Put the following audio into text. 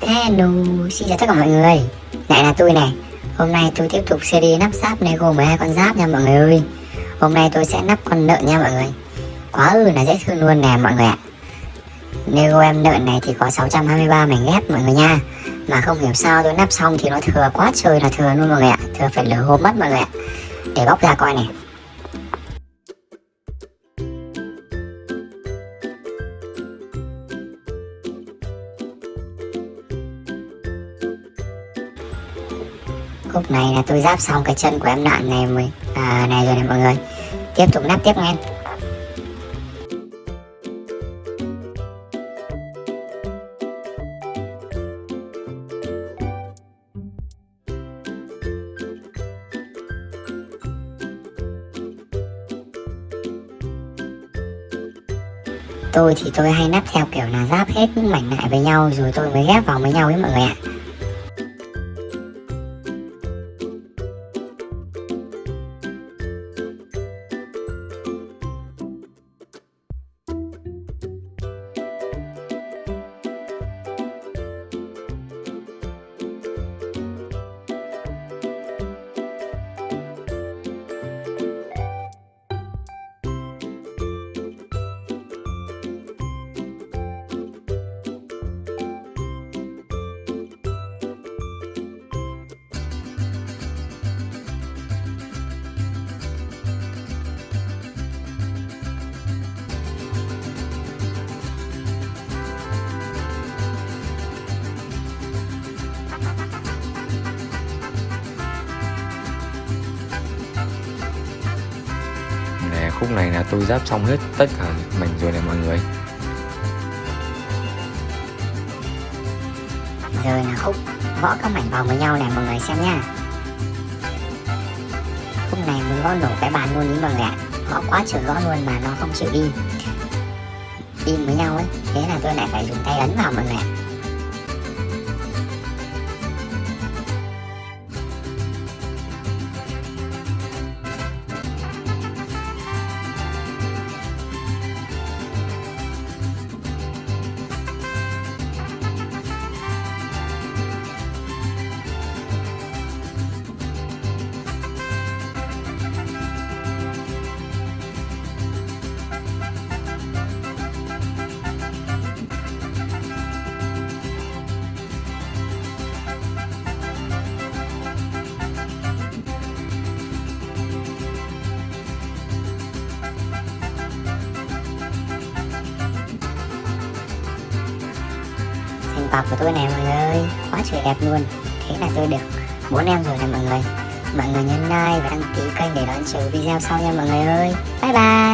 Hello, xin chào tất cả mọi người. Lại là tôi này. Hôm nay tôi tiếp tục series nắp giáp Lego 12 con giáp nha mọi người ơi. Hôm nay tôi sẽ nắp con nợ nha mọi người. Quá ư là dễ thương luôn nè mọi người ạ. Lego em nợ này thì có 623 mảnh ghép mọi người nha. Mà không hiểu sao tôi nắp xong thì nó thừa quá trời là thừa luôn mọi người ạ. Thừa phải lửa hôm mất mọi người ạ. Để bóc ra coi này. Khúc này là tôi giáp xong cái chân của em nạn này mới à, này rồi này mọi người. Tiếp tục nắp tiếp nghe tôi thì tôi hay nắp theo kiểu là giáp hết những mảnh lại với nhau rồi tôi mới ghép vào với nhau ấy mọi người ạ. Nè, khúc này là tôi giáp xong hết tất cả mảnh rồi này mọi người. Giờ là khúc gõ các mảnh vào với nhau này mọi người xem nha. Khúc này muốn gõ nổ cái bàn luôn ý mọi người ạ. Gõ quá trời gõ luôn mà nó không chịu đi đi với nhau ấy, Thế là tôi lại phải dùng tay ấn vào mọi người ạ. Tập của tôi này, mọi người ơi. Quá trời đẹp luôn. Thế là tôi được bốn em rồi này mọi người. Mọi người nhấn like và đăng ký kênh để đón chờ video sau nha, mọi người ơi. Bye bye.